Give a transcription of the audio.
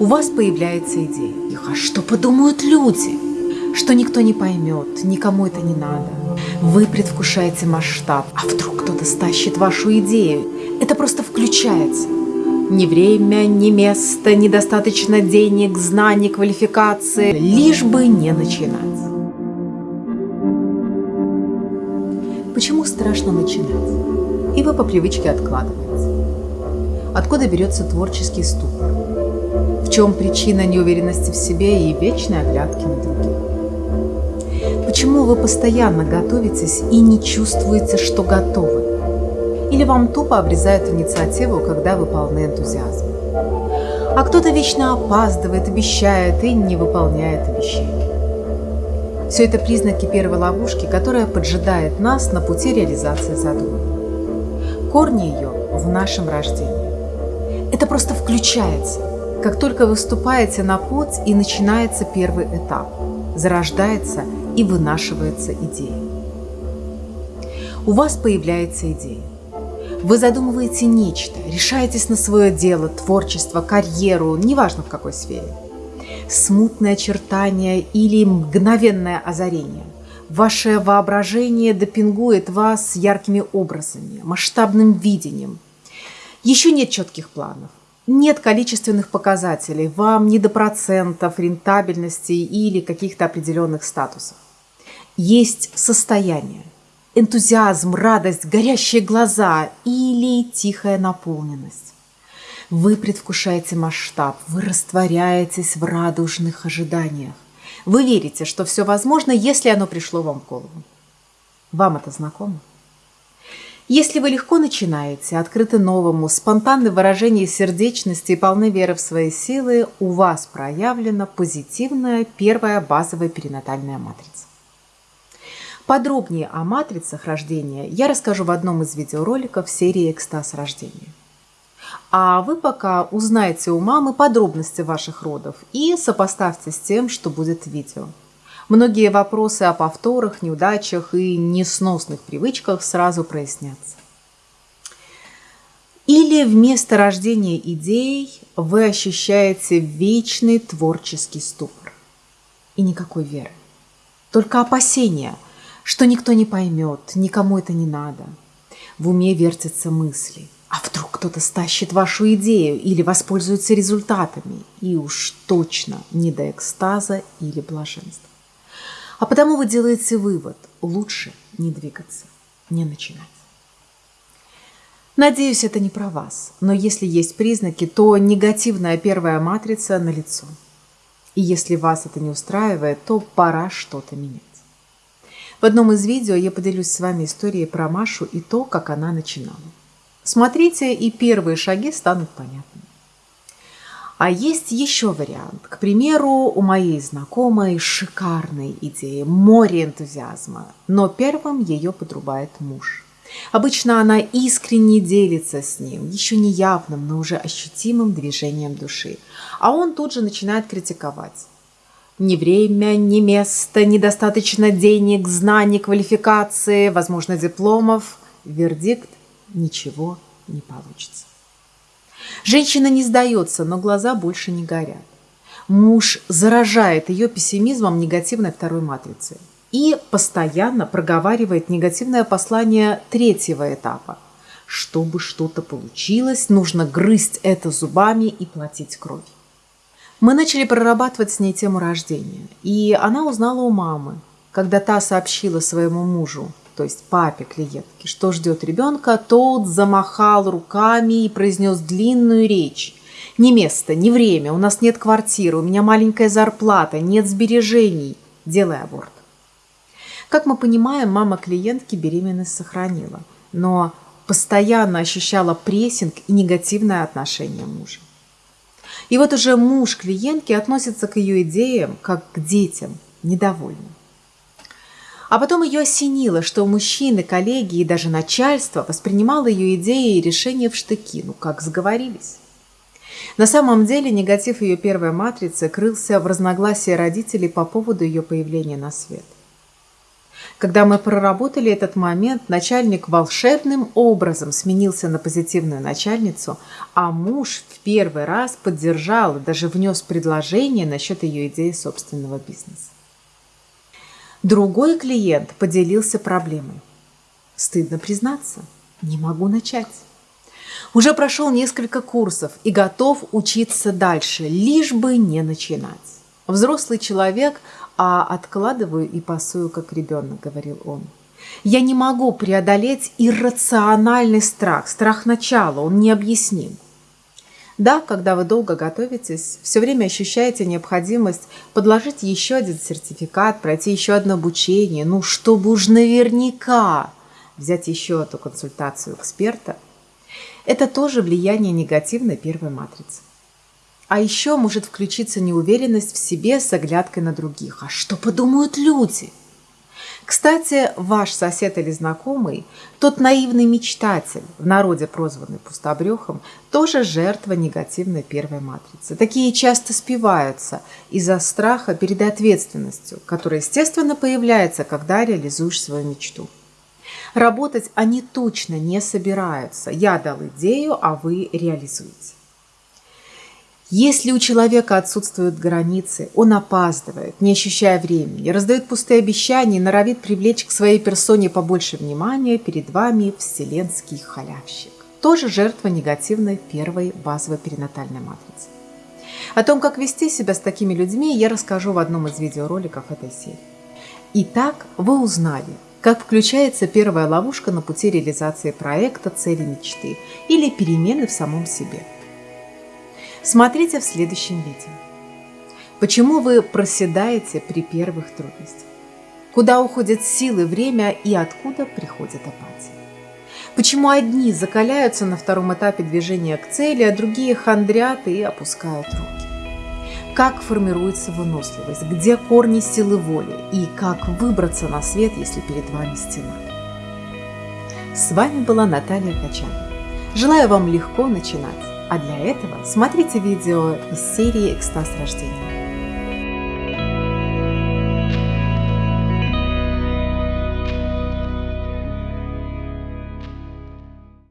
У вас появляется идея. А что подумают люди? Что никто не поймет, никому это не надо. Вы предвкушаете масштаб, а вдруг кто-то стащит вашу идею. Это просто включается. Ни время, ни место, недостаточно денег, знаний, квалификации, лишь бы не начинать. Почему страшно начинать? И вы по привычке откладываете. Откуда берется творческий ступор? Чем причина неуверенности в себе и вечной оглядки на других? Почему вы постоянно готовитесь и не чувствуете, что готовы? Или вам тупо обрезают инициативу, когда вы полны энтузиазма? А кто-то вечно опаздывает, обещает и не выполняет обещания. Все это признаки первой ловушки, которая поджидает нас на пути реализации задуманного. Корни ее в нашем рождении. Это просто включается – как только вы вступаете на путь и начинается первый этап, зарождается и вынашивается идея. У вас появляется идея. Вы задумываете нечто, решаетесь на свое дело, творчество, карьеру, неважно в какой сфере. Смутное очертание или мгновенное озарение. Ваше воображение допингует вас яркими образами, масштабным видением. Еще нет четких планов, нет количественных показателей, вам не до процентов, рентабельности или каких-то определенных статусов. Есть состояние, энтузиазм, радость, горящие глаза или тихая наполненность. Вы предвкушаете масштаб, вы растворяетесь в радужных ожиданиях. Вы верите, что все возможно, если оно пришло вам в голову. Вам это знакомо? Если вы легко начинаете, открыты новому, спонтанны в выражении сердечности и полны веры в свои силы, у вас проявлена позитивная первая базовая перинатальная матрица. Подробнее о матрицах рождения я расскажу в одном из видеороликов серии «Экстаз рождения». А вы пока узнаете у мамы подробности ваших родов и сопоставьте с тем, что будет в видео. Многие вопросы о повторах, неудачах и несносных привычках сразу прояснятся. Или вместо рождения идей вы ощущаете вечный творческий ступор и никакой веры. Только опасения, что никто не поймет, никому это не надо. В уме вертятся мысли. А вдруг кто-то стащит вашу идею или воспользуется результатами, и уж точно не до экстаза или блаженства. А потому вы делаете вывод – лучше не двигаться, не начинать. Надеюсь, это не про вас, но если есть признаки, то негативная первая матрица налицо. И если вас это не устраивает, то пора что-то менять. В одном из видео я поделюсь с вами историей про Машу и то, как она начинала. Смотрите, и первые шаги станут понятными. А есть еще вариант. К примеру, у моей знакомой шикарная идея, море энтузиазма, но первым ее подрубает муж. Обычно она искренне делится с ним, еще не явным, но уже ощутимым движением души. А он тут же начинает критиковать. Ни время, ни место, недостаточно денег, знаний, квалификации, возможно, дипломов. Вердикт – ничего не получится. Женщина не сдается, но глаза больше не горят. Муж заражает ее пессимизмом негативной второй матрицы и постоянно проговаривает негативное послание третьего этапа. Чтобы что-то получилось, нужно грызть это зубами и платить кровь. Мы начали прорабатывать с ней тему рождения, и она узнала у мамы, когда та сообщила своему мужу, то есть папе клиентки, что ждет ребенка, тот замахал руками и произнес длинную речь. Ни место, ни время, у нас нет квартиры, у меня маленькая зарплата, нет сбережений. Делай аборт. Как мы понимаем, мама клиентки беременность сохранила, но постоянно ощущала прессинг и негативное отношение мужа. И вот уже муж клиентки относится к ее идеям как к детям, недовольным. А потом ее осенило, что мужчины, коллеги и даже начальство воспринимало ее идеи и решения в штыки, ну как сговорились. На самом деле негатив ее первой матрицы крылся в разногласии родителей по поводу ее появления на свет. Когда мы проработали этот момент, начальник волшебным образом сменился на позитивную начальницу, а муж в первый раз поддержал и даже внес предложение насчет ее идеи собственного бизнеса. Другой клиент поделился проблемой. Стыдно признаться, не могу начать. Уже прошел несколько курсов и готов учиться дальше, лишь бы не начинать. Взрослый человек, а откладываю и пасую, как ребенок, говорил он. Я не могу преодолеть иррациональный страх, страх начала, он необъясним. Да, когда вы долго готовитесь, все время ощущаете необходимость подложить еще один сертификат, пройти еще одно обучение, ну, чтобы уж наверняка взять еще эту консультацию эксперта, это тоже влияние негативной первой матрицы. А еще может включиться неуверенность в себе с оглядкой на других. А что подумают люди? Кстати, ваш сосед или знакомый, тот наивный мечтатель, в народе прозванный пустобрехом, тоже жертва негативной первой матрицы. Такие часто спиваются из-за страха перед ответственностью, которая, естественно, появляется, когда реализуешь свою мечту. Работать они точно не собираются. Я дал идею, а вы реализуете. Если у человека отсутствуют границы, он опаздывает, не ощущая времени, раздает пустые обещания и норовит привлечь к своей персоне побольше внимания, перед вами вселенский халявщик. Тоже жертва негативной первой базовой перинатальной матрицы. О том, как вести себя с такими людьми, я расскажу в одном из видеороликов этой серии. Итак, вы узнали, как включается первая ловушка на пути реализации проекта, цели мечты или перемены в самом себе. Смотрите в следующем видео. Почему вы проседаете при первых трудностях? Куда уходят силы, время и откуда приходит апатия? Почему одни закаляются на втором этапе движения к цели, а другие хандрят и опускают руки? как формируется выносливость, где корни силы воли и как выбраться на свет, если перед вами стена. С вами была Наталья Качанова. Желаю вам легко начинать, а для этого смотрите видео из серии «Экстаз рождения».